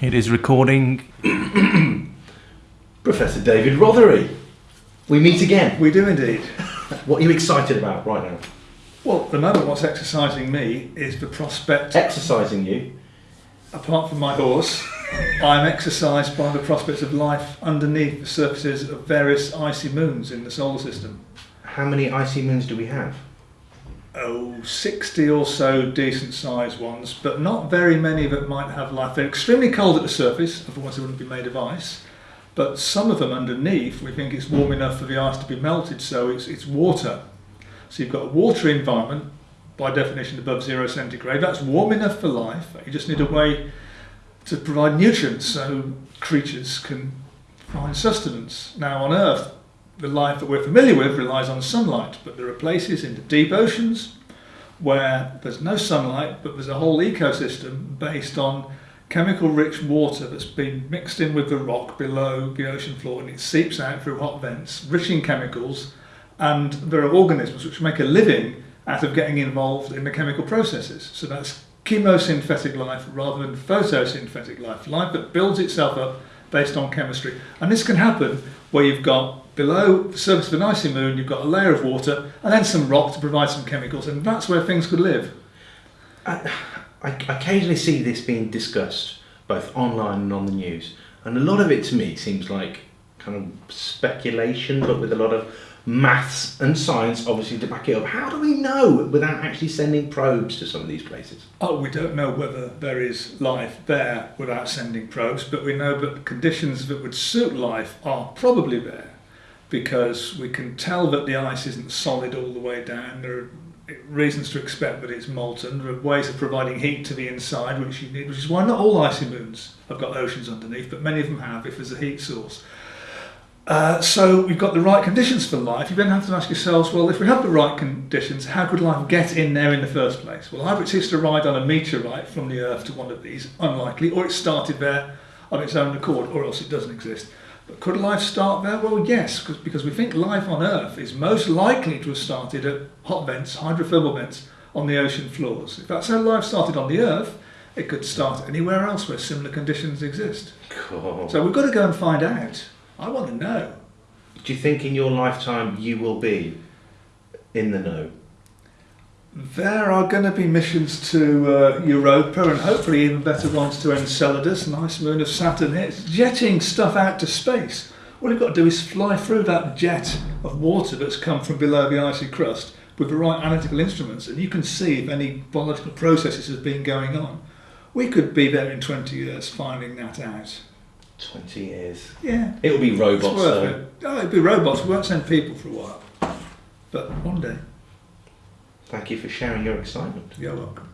It is recording. Professor David Rothery. We meet again. We do indeed. What are you excited about right now? Well, at the moment, what's exercising me is the prospect, Exercising you. apart from my horse, I'm exercised by the prospects of life underneath the surfaces of various icy moons in the solar system. How many icy moons do we have? Oh, 60 or so decent sized ones, but not very many that might have life. They're extremely cold at the surface, otherwise they wouldn't be made of ice. But some of them underneath, we think it's warm enough for the ice to be melted, so it's, it's water. So you've got a watery environment, by definition above zero centigrade. That's warm enough for life. You just need a way to provide nutrients so creatures can find sustenance. Now, on Earth, the life that we're familiar with relies on sunlight, but there are places in the deep oceans where there's no sunlight, but there's a whole ecosystem based on chemical rich water that's been mixed in with the rock below the ocean floor and it seeps out through hot vents, rich in chemicals, and there are organisms which make a living out of getting involved in the chemical processes. So that's chemosynthetic life rather than photosynthetic life, life that builds itself up based on chemistry. And this can happen where you've got below the surface of an icy moon, you've got a layer of water and then some rock to provide some chemicals, and that's where things could live. I, I occasionally see this being discussed both online and on the news, and a lot of it to me seems like kind of speculation, but with a lot of maths and science obviously to back it up. How do we know without actually sending probes to some of these places? Oh, we don't know whether there is life there without sending probes, but we know that conditions that would suit life are probably there because we can tell that the ice isn't solid all the way down. There are reasons to expect that it's molten. There are ways of providing heat to the inside, which you need, which is why not all icy moons have got oceans underneath, but many of them have if there's a heat source. Uh, so we've got the right conditions for life. You then have to ask yourselves, well, if we have the right conditions, how could life get in there in the first place? Well, either it's hitched a ride on a meteorite from the Earth to one of these, unlikely, or it started there on its own accord, or else it doesn't exist. But could life start there? Well, yes, because we think life on Earth is most likely to have started at hot vents, hydrothermal vents, on the ocean floors. If that's how life started on the Earth, it could start anywhere else where similar conditions exist. Cool. So we've got to go and find out. I want to know. Do you think in your lifetime you will be in the know? There are going to be missions to uh, Europa and hopefully even better ones to Enceladus, nice moon of Saturn. It's jetting stuff out to space. All you've got to do is fly through that jet of water that's come from below the icy crust with the right analytical instruments and you can see if any biological processes have been going on. We could be there in 20 years finding that out. 20 years. Yeah. It'll be robots though. it. Oh, it'll be robots. We won't send people for a while. But one day. Thank you for sharing your excitement. You're welcome.